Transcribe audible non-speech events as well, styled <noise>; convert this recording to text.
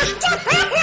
Mr. <laughs> Pepper!